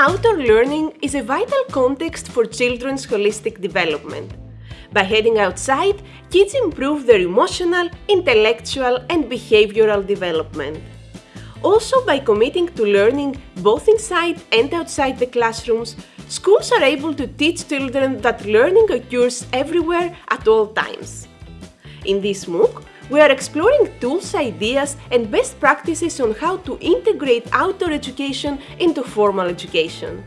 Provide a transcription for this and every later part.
outdoor learning is a vital context for children's holistic development. By heading outside, kids improve their emotional, intellectual and behavioral development. Also, by committing to learning both inside and outside the classrooms, schools are able to teach children that learning occurs everywhere at all times. In this MOOC, we are exploring tools, ideas and best practices on how to integrate outdoor education into formal education.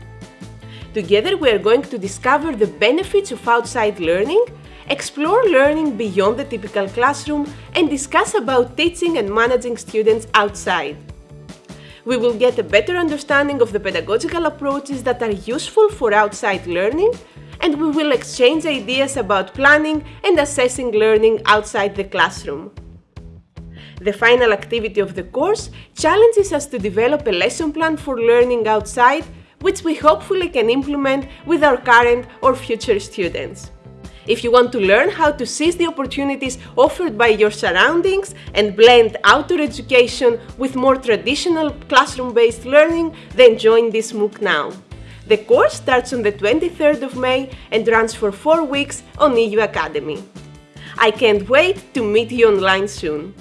Together we are going to discover the benefits of outside learning, explore learning beyond the typical classroom and discuss about teaching and managing students outside. We will get a better understanding of the pedagogical approaches that are useful for outside learning and we will exchange ideas about planning and assessing learning outside the classroom. The final activity of the course challenges us to develop a lesson plan for learning outside, which we hopefully can implement with our current or future students. If you want to learn how to seize the opportunities offered by your surroundings and blend outdoor education with more traditional classroom-based learning, then join this MOOC now. The course starts on the 23rd of May and runs for 4 weeks on EU Academy. I can't wait to meet you online soon!